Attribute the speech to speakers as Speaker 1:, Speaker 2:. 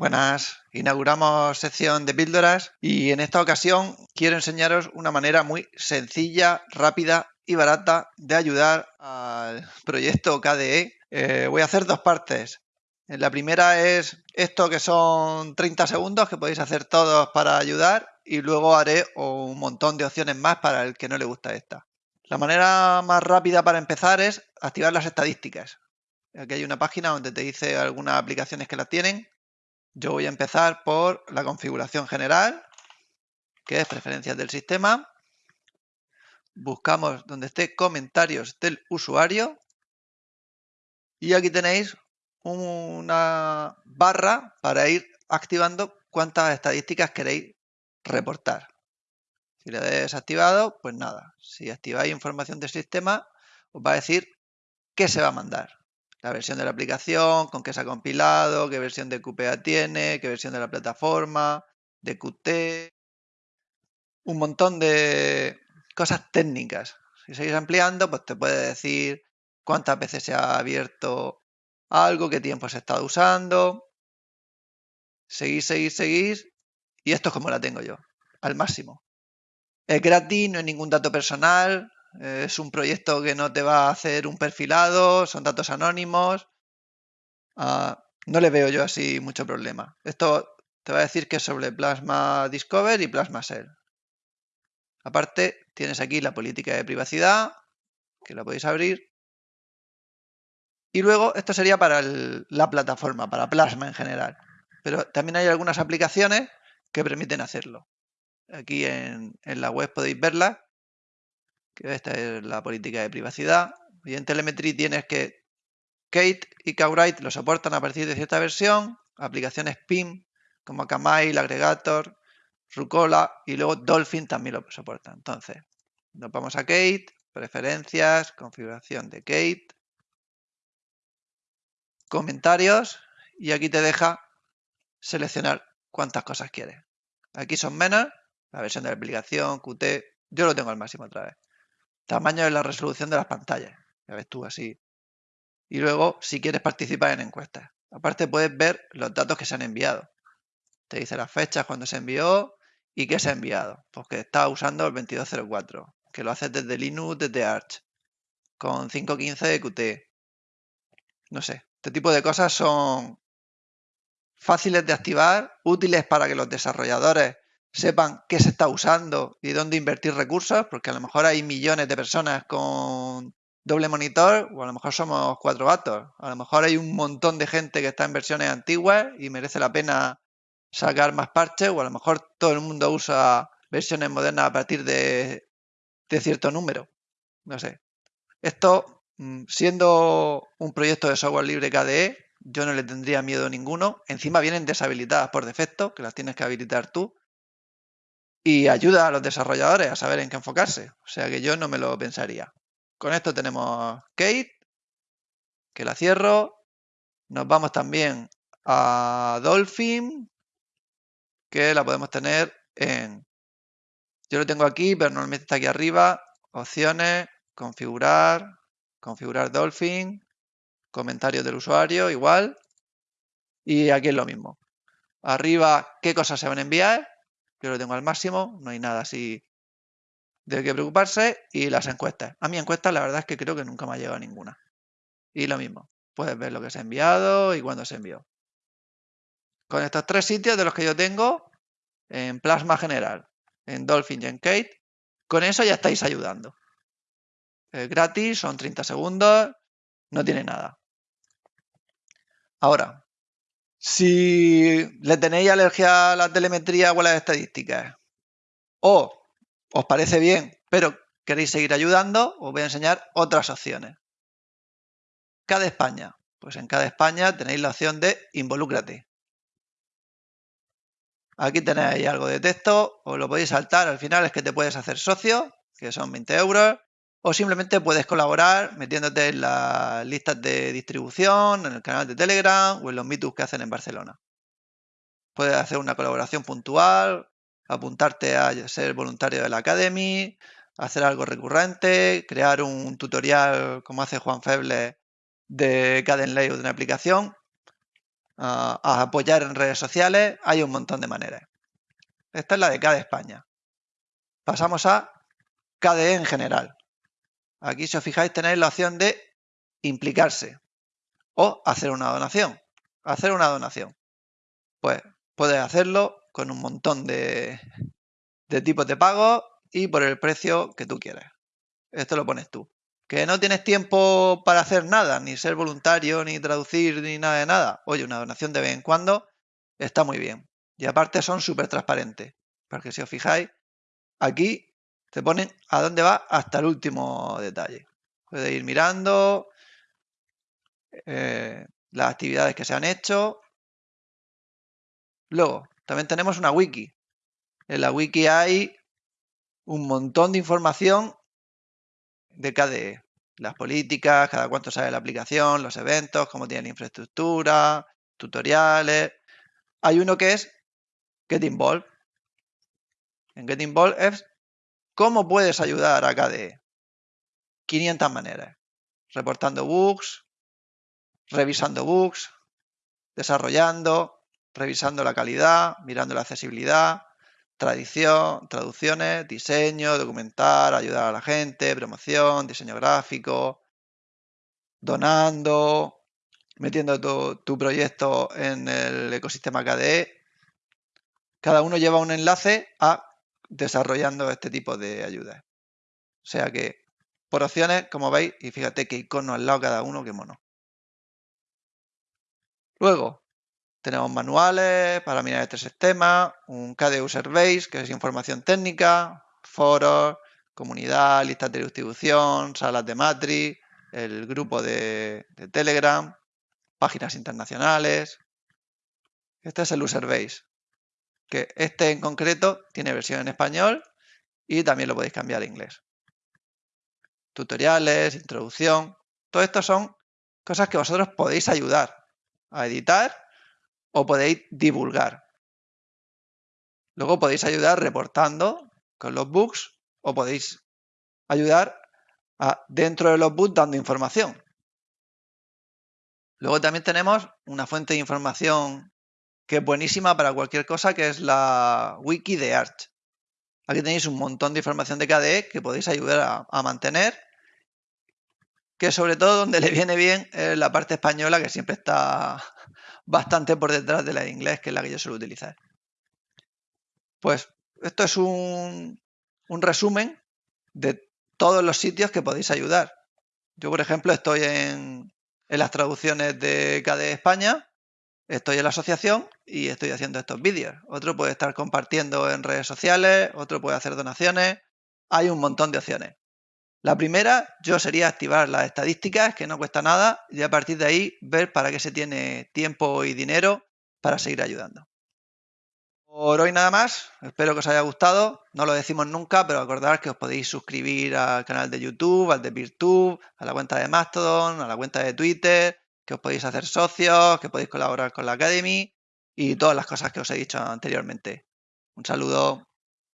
Speaker 1: Buenas, inauguramos sección de píldoras y en esta ocasión quiero enseñaros una manera muy sencilla, rápida y barata de ayudar al proyecto KDE. Eh, voy a hacer dos partes. La primera es esto que son 30 segundos que podéis hacer todos para ayudar y luego haré un montón de opciones más para el que no le gusta esta. La manera más rápida para empezar es activar las estadísticas. Aquí hay una página donde te dice algunas aplicaciones que las tienen yo voy a empezar por la configuración general, que es preferencias del sistema. Buscamos donde esté comentarios del usuario. Y aquí tenéis una barra para ir activando cuántas estadísticas queréis reportar. Si le desactivado, pues nada. Si activáis información del sistema, os va a decir qué se va a mandar la versión de la aplicación, con qué se ha compilado, qué versión de QPA tiene, qué versión de la plataforma, de Qt, un montón de cosas técnicas. Si seguís ampliando, pues te puede decir cuántas veces se ha abierto algo, qué tiempo se está usando. Seguís, seguís, seguís. Y esto es como la tengo yo, al máximo. Es gratis, no hay ningún dato personal, es un proyecto que no te va a hacer un perfilado, son datos anónimos. Ah, no le veo yo así mucho problema. Esto te va a decir que es sobre Plasma Discover y Plasma Shell. Aparte, tienes aquí la política de privacidad, que la podéis abrir. Y luego, esto sería para la plataforma, para Plasma en general. Pero también hay algunas aplicaciones que permiten hacerlo. Aquí en, en la web podéis verlas esta es la política de privacidad. Y en Telemetry tienes que Kate y Kawrite lo soportan a partir de cierta versión, aplicaciones PIM como Kamail, Aggregator, Rucola y luego Dolphin también lo soporta. Entonces, nos vamos a Kate, preferencias, configuración de Kate, comentarios y aquí te deja seleccionar cuántas cosas quieres. Aquí son menos, la versión de la aplicación, Qt, yo lo tengo al máximo otra vez. Tamaño de la resolución de las pantallas. Ya ves tú así. Y luego, si quieres participar en encuestas. Aparte puedes ver los datos que se han enviado. Te dice las fechas cuando se envió y qué se ha enviado. Porque pues está usando el 2204. Que lo haces desde Linux, desde Arch. Con 5.15 de Qt. No sé. Este tipo de cosas son fáciles de activar, útiles para que los desarrolladores sepan qué se está usando y dónde invertir recursos, porque a lo mejor hay millones de personas con doble monitor o a lo mejor somos cuatro gatos. A lo mejor hay un montón de gente que está en versiones antiguas y merece la pena sacar más parches o a lo mejor todo el mundo usa versiones modernas a partir de, de cierto número. No sé. Esto, mm, siendo un proyecto de software libre KDE, yo no le tendría miedo ninguno. Encima vienen deshabilitadas por defecto, que las tienes que habilitar tú y ayuda a los desarrolladores a saber en qué enfocarse. O sea que yo no me lo pensaría. Con esto tenemos Kate, que la cierro. Nos vamos también a Dolphin, que la podemos tener en... Yo lo tengo aquí, pero normalmente está aquí arriba. Opciones, configurar, configurar Dolphin, comentarios del usuario, igual. Y aquí es lo mismo. Arriba, qué cosas se van a enviar yo lo tengo al máximo, no hay nada así de qué preocuparse. Y las encuestas. A mi encuesta la verdad es que creo que nunca me ha llegado ninguna. Y lo mismo, puedes ver lo que se ha enviado y cuándo se envió. Con estos tres sitios de los que yo tengo, en Plasma General, en Dolphin y en Kate, con eso ya estáis ayudando. Es gratis, son 30 segundos, no tiene nada. Ahora, si le tenéis alergia a la telemetría o a las estadísticas, o os parece bien, pero queréis seguir ayudando, os voy a enseñar otras opciones. Cada España. Pues en cada España tenéis la opción de involúcrate. Aquí tenéis algo de texto, os lo podéis saltar, al final es que te puedes hacer socio, que son 20 euros, o simplemente puedes colaborar metiéndote en las listas de distribución, en el canal de Telegram o en los meetups que hacen en Barcelona. Puedes hacer una colaboración puntual, apuntarte a ser voluntario de la Academy, hacer algo recurrente, crear un tutorial como hace Juan Feble de Caden Layout de una aplicación. a apoyar en redes sociales, hay un montón de maneras. Esta es la de KDE España. Pasamos a KDE en general. Aquí, si os fijáis, tenéis la opción de implicarse o hacer una donación. Hacer una donación. Pues puedes hacerlo con un montón de, tipos de pago y por el precio que tú quieres. Esto lo pones tú. Que no tienes tiempo para hacer nada, ni ser voluntario, ni traducir, ni nada de nada. Oye, una donación de vez en cuando está muy bien. Y aparte son súper transparentes. Porque si os fijáis, aquí te ponen a dónde va hasta el último detalle. Puedes ir mirando eh, las actividades que se han hecho. Luego, también tenemos una wiki. En la wiki hay un montón de información de KDE. Las políticas, cada cuánto sale la aplicación, los eventos, cómo tiene la infraestructura, tutoriales. Hay uno que es Get Involved. En Get Involved es cómo puedes ayudar a KDE. 500 maneras. Reportando bugs, revisando bugs, desarrollando, revisando la calidad, mirando la accesibilidad, tradición, traducciones, diseño, documentar, ayudar a la gente, promoción, diseño gráfico, donando, metiendo tu, proyecto en el ecosistema KDE. Cada uno lleva un enlace a desarrollando este tipo de ayudas. O sea que por opciones, como veis, y fíjate que icono al lado cada uno, qué mono. Luego, tenemos manuales para mirar este sistema, un KDE User Base, que es información técnica, foros, comunidad, listas de distribución, salas de matrix, el grupo de, Telegram, páginas internacionales. Este es el User Base, que este en concreto tiene versión en español y también lo podéis cambiar a inglés. Tutoriales, introducción, todo esto son cosas que vosotros podéis ayudar a editar o podéis divulgar. Luego podéis ayudar reportando con los bugs o podéis ayudar dentro de los bugs dando información. Luego también tenemos una fuente de información que es buenísima para cualquier cosa, que es la wiki de Arch. Aquí tenéis un montón de información de KDE que podéis ayudar a, mantener, que sobre todo donde le viene bien es la parte española, que siempre está bastante por detrás de la de inglés, que es la que yo suelo utilizar. Pues esto es un, resumen de todos los sitios que podéis ayudar. Yo, por ejemplo, estoy en, en las traducciones de KDE España, estoy en la asociación y estoy haciendo estos vídeos. Otro puede estar compartiendo en redes sociales, otro puede hacer donaciones. Hay un montón de opciones. La primera, yo sería activar las estadísticas, que no cuesta nada, y a partir de ahí ver para qué se tiene tiempo y dinero para seguir ayudando. Por hoy nada más, espero que os haya gustado, no lo decimos nunca, pero acordad que os podéis suscribir al canal de YouTube, al de PeerTube, a la cuenta de Mastodon, a la cuenta de Twitter, que os podéis hacer socios, que podéis colaborar con la Academy y todas las cosas que os he dicho anteriormente. Un saludo.